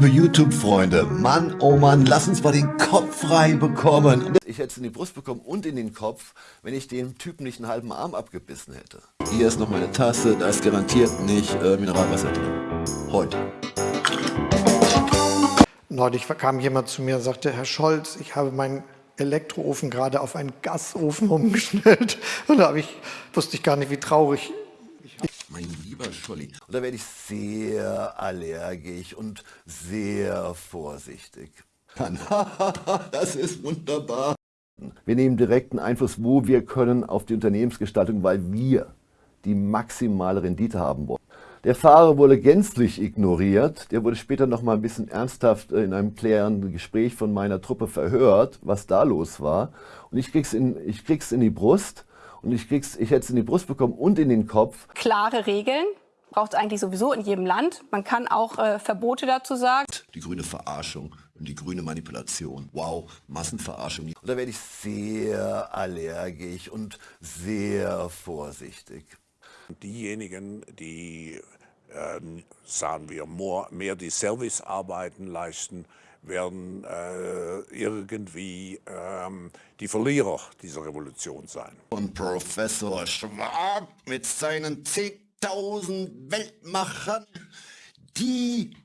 liebe YouTube-Freunde, Mann, oh Mann, lass uns mal den Kopf frei bekommen. Ich hätte es in die Brust bekommen und in den Kopf, wenn ich dem Typen nicht einen halben Arm abgebissen hätte. Hier ist noch meine Tasse, da ist garantiert nicht äh, Mineralwasser drin. Heute. Neulich kam jemand zu mir und sagte, Herr Scholz, ich habe meinen Elektroofen gerade auf einen Gasofen umgestellt. Und da ich, wusste ich gar nicht, wie traurig Scholli. Und da werde ich sehr allergisch und sehr vorsichtig. das ist wunderbar. Wir nehmen direkten Einfluss, wo wir können, auf die Unternehmensgestaltung, weil wir die maximale Rendite haben wollen. Der Fahrer wurde gänzlich ignoriert. Der wurde später noch mal ein bisschen ernsthaft in einem klärenden Gespräch von meiner Truppe verhört, was da los war. Und ich krieg's in, ich krieg's in die Brust und ich, krieg's, ich hätte es in die Brust bekommen und in den Kopf. Klare Regeln braucht es eigentlich sowieso in jedem Land. Man kann auch äh, Verbote dazu sagen. Die grüne Verarschung und die grüne Manipulation. Wow, Massenverarschung. Und da werde ich sehr allergisch und sehr vorsichtig. Diejenigen, die, sagen wir, mehr die Servicearbeiten leisten, werden äh, irgendwie ähm, die Verlierer dieser Revolution sein. Und Professor Schwab mit seinen 10.000 Weltmachern, die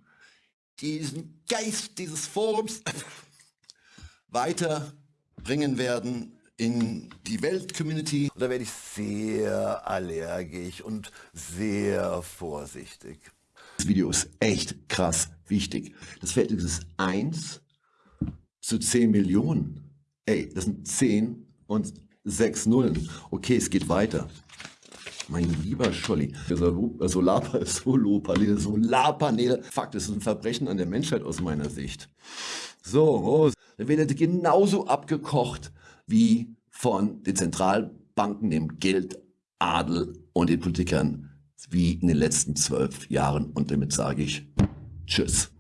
diesen Geist dieses Forums weiterbringen werden in die Welt-Community. Da werde ich sehr allergisch und sehr vorsichtig. Das Video ist echt krass wichtig. Das Verhältnis ist 1 zu 10 Millionen. Ey, das sind 10 und 6 Nullen. Okay, es geht weiter. Mein lieber Scholli, Solarpaneele, Solarpaneele, Solarpaneele. Fakt, das ist ein Verbrechen an der Menschheit aus meiner Sicht. So, oh, dann wird genauso abgekocht wie von den Zentralbanken, dem Geldadel und den Politikern wie in den letzten zwölf Jahren. Und damit sage ich Tschüss.